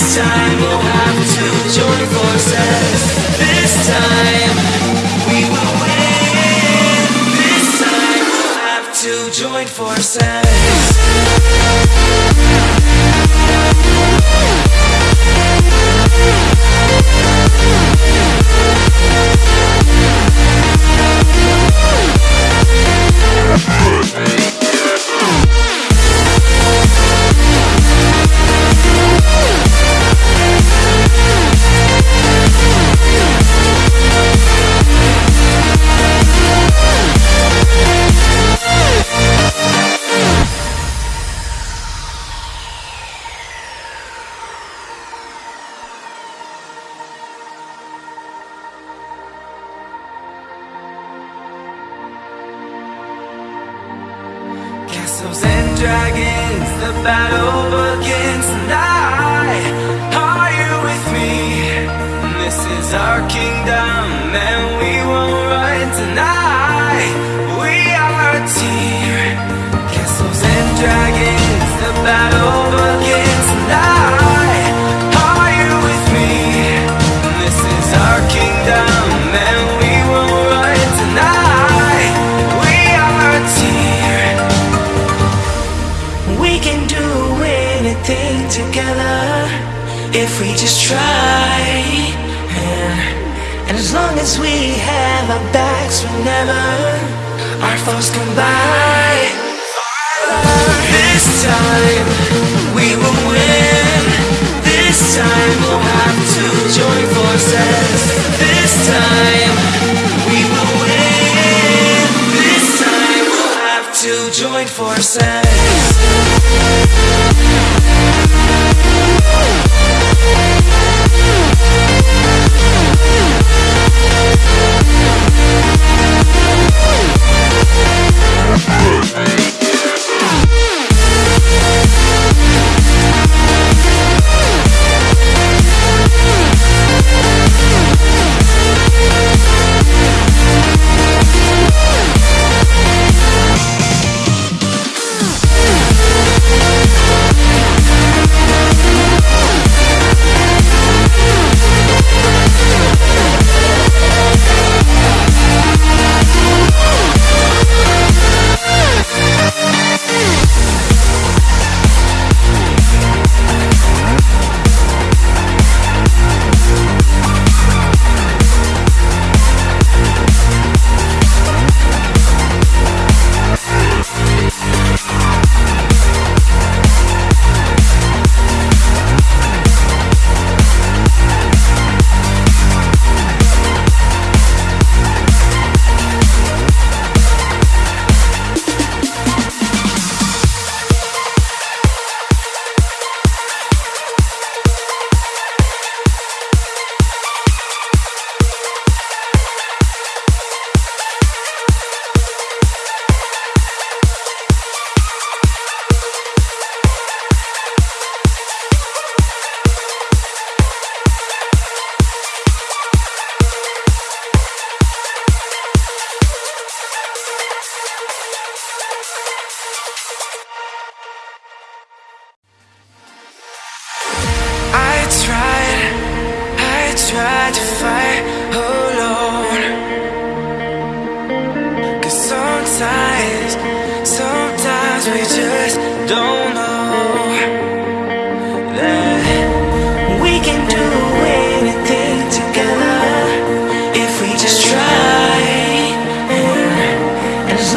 This time we'll have to join forces. This time we will win. This time we'll have to join forces. Castles and dragons, the battle begins tonight. Are you with me? This is our kingdom, and we won't run tonight. We are a team. Castles and dragons, the battle We can do anything together if we just try. And, and as long as we have our backs whenever our foes by. This time we will win. This time we'll have to join forces. This time we will win. This time we'll have to join forces. I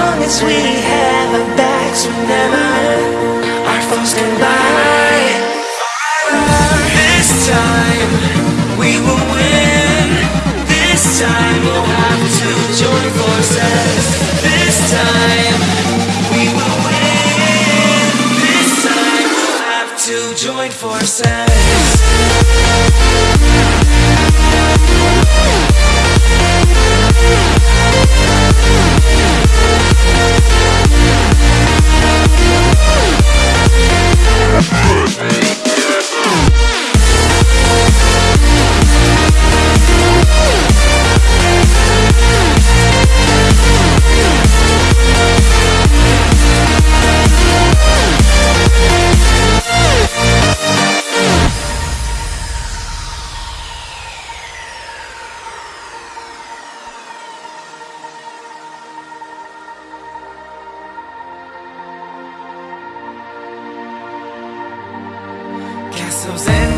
long as we have our backs whenever our foes come by. this time we will win. This time we'll have to join forces. This time we will win. This time we'll have to join forces.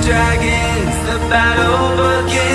Dragons, the battle begins.